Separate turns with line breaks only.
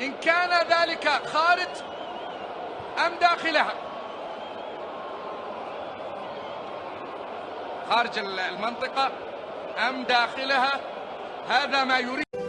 إن كان ذلك خارج أم داخلها. خارج المنطقة أم داخلها. هذا ما يريد.